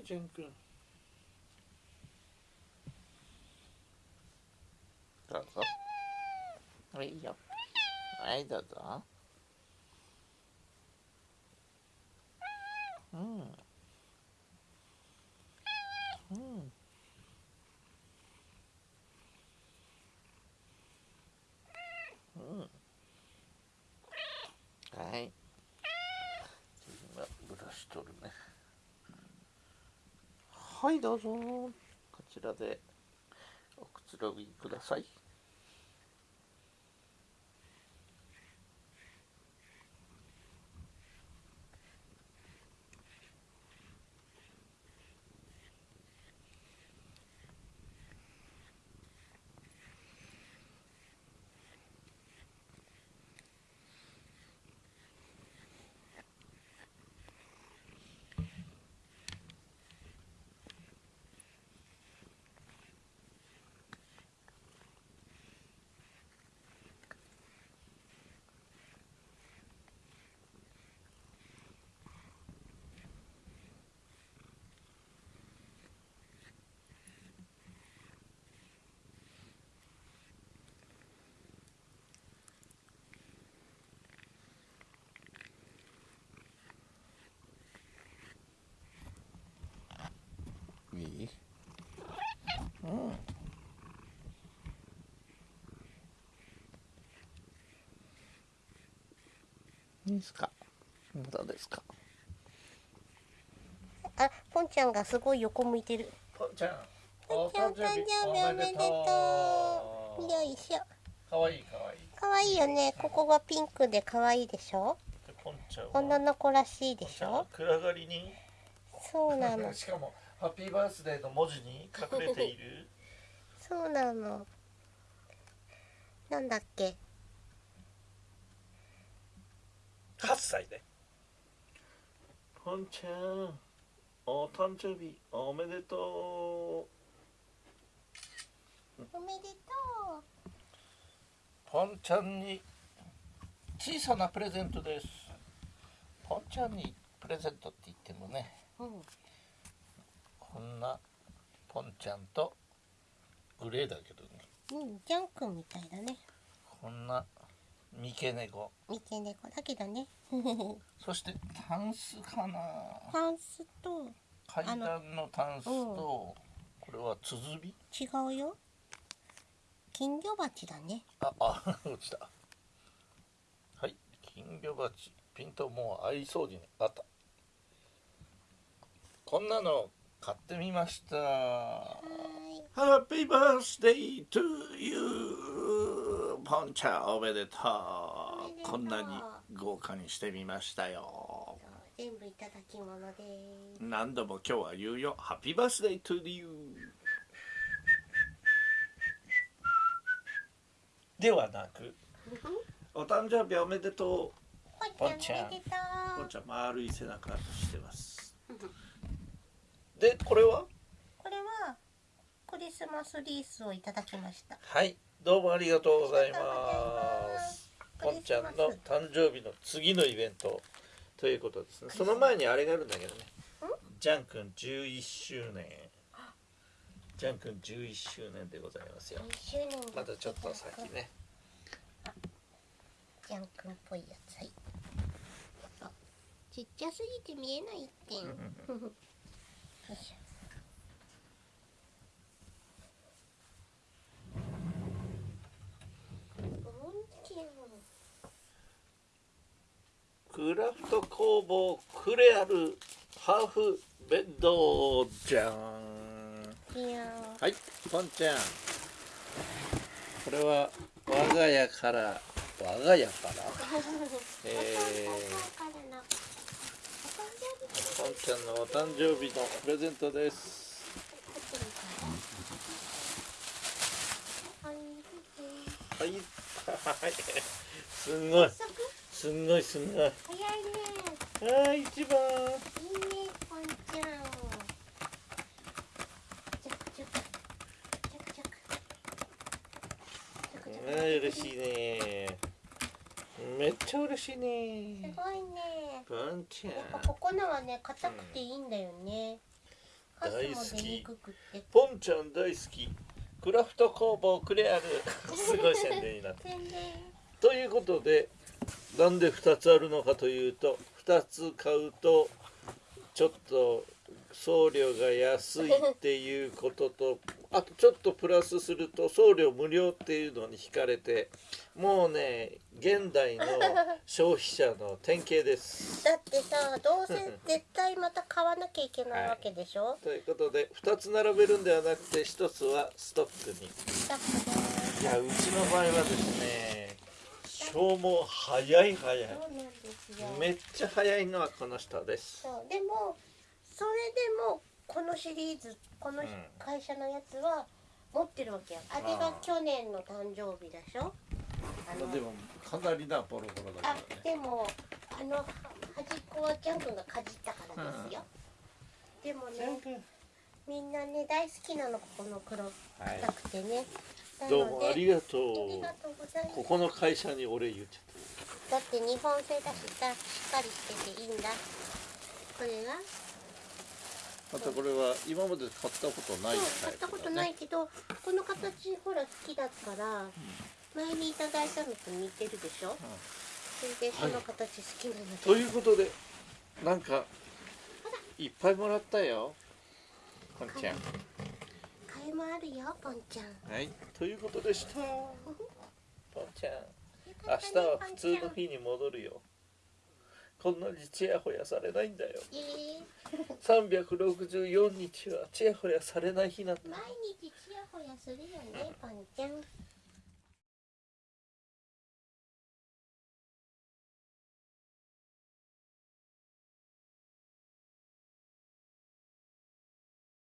はいジェン君どうぞ。はいいいよ。はいどうぞ。うんうんうんはい今ブラシ取るねはいどうぞ。こちらでおくつろぎくださいいいうんいいですか？まだですか？あ、ポンちゃんがすごい横向いてる。ぽんちゃんポンちゃん誕生日おめでとう。よいしょ。かわいいかわいい可愛いよね。ここがピンクで可愛いでしょ。女の子らしいでしょ。暗がりにそうなの。しかもハッピーバースデーの文字に隠れているそうなの。なんだっけ。8歳でポンちゃんお誕生日おめでとおめでとうポンちゃんに小さなプレゼントですポンちゃんにプレゼントって言ってもねう。うん。こんなポンちゃんとグレーだけどねうん、ジャン君みたいだね。こんな三毛猫。三毛猫だけどね。そしてタンスかな。タンスと階段のタンスとこれはつづび違うよ。金魚鉢だね。ああ 落ちた。はい金魚鉢。ピントもう合いそうにあった。こんなの買ってみました。はハッピポンちゃんおめでとう。う。こんなに豪華にしてみましたよ。全部いただき物です。何度も今日は言うよ。ハッピーバースデートゥーユーではなくお誕生日おめでとポンちゃん。ポンう。ちゃん丸い背中してます。でこれは？リスマスリースをいただきました。はいどうもありがとうございまます。すポンちゃんの誕生日の次のイベントということですね。その前にあれがあるんだけどね。ジャン君11周年。ジャン君11周年でございますよ。またちょっと先ね。ジャン君っぽいやつ。はい。あちっちゃすぎて見えないってん ポンちゃんクラフト工房クレアルハーフベッドじゃん。はいポンちゃん。これは我が家から我が家から？えー。ポンちゃんのお誕生日のプレゼントです。はい。はい。すんごい。すんごいすんごい早いね。はい一番いいね、ポンちゃん。チャクチャク。チャクチャク。チャクチャクはい嬉しいねめっちゃ嬉しいすねごいね。ポンちゃんやっぱここのはね、硬くていいんだよね。箸大好きポンちゃん大好きクラフト工房クレアルす ごい宣伝になってということでなんで2つあるのかというと2つ買うとちょっと送料が安いっていうことと あとちょっとプラスすると送料無料っていうのに惹かれてもうね現代の消費者の典型です。だってさどうせ絶対また買わなきゃいけないわけでしょ、ということで2つ並べるんではなくて1つはストックに。いやうちの場合はですね消耗早い早い。そうなんですよ。めっちゃ早いのはこの人です。そう。でもそれでもこのシリーズこのうん。会社のやつは持ってるわけよあれが去年の誕生日でしょ？あのもかなりなボロボロあでもあのは端っこはジャン君がかじったからですよ、でもねみんなね大好きなのここの黒はい。硬くてね、などうもありがとう。とうございますここの会社にお礼言っちゃっだって日本製だしさしっかりしてていいんだ。これがた。またこれは今まで買ったことないそう買ったことないけどこの形ほら好きだから前にいただいたのと似てるでしょ？それでこの形好きなので、ということでなんかいっぱいもらったよ。こんちゃん。もあるよポンちゃんはい。ということでした。ポンちゃん。よ明日は普通の日に戻るよ。こんなにちやほやされないんだよ。え364 日はちやほやされない日なんだ。ー毎日ちやほやするよねポンちゃん